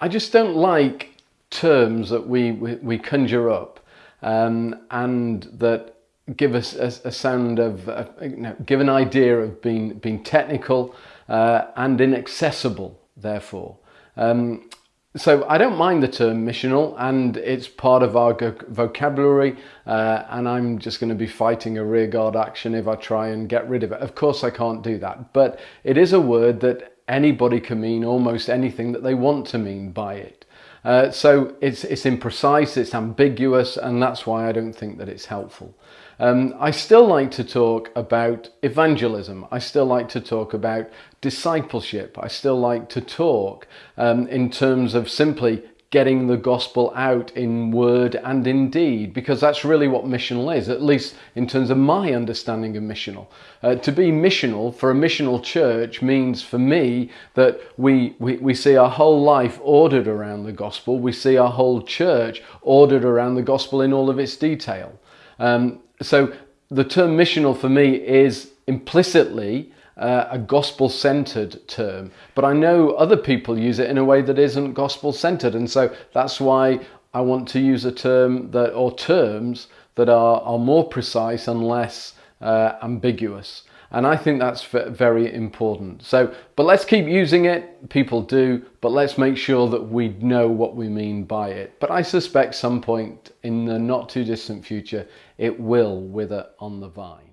I just don't like terms that we, we, we conjure up um, and that give us a, a sound of, uh, you know, give an idea of being, being technical uh, and inaccessible, therefore. Um, so I don't mind the term missional and it's part of our vocabulary uh, and I'm just going to be fighting a rearguard action if I try and get rid of it. Of course I can't do that, but it is a word that anybody can mean almost anything that they want to mean by it. Uh, so it's, it's imprecise, it's ambiguous, and that's why I don't think that it's helpful. Um, I still like to talk about evangelism. I still like to talk about discipleship. I still like to talk um, in terms of simply getting the gospel out in word and in deed, because that's really what missional is, at least in terms of my understanding of missional. Uh, to be missional for a missional church means for me that we, we, we see our whole life ordered around the gospel, we see our whole church ordered around the gospel in all of its detail. Um, so the term missional for me is implicitly uh, a gospel centered term, but I know other people use it in a way that isn't gospel centered, and so that's why I want to use a term that or terms that are, are more precise and less uh, ambiguous. And I think that's very important. So, but let's keep using it. People do, but let's make sure that we know what we mean by it. But I suspect some point in the not too distant future, it will wither on the vine.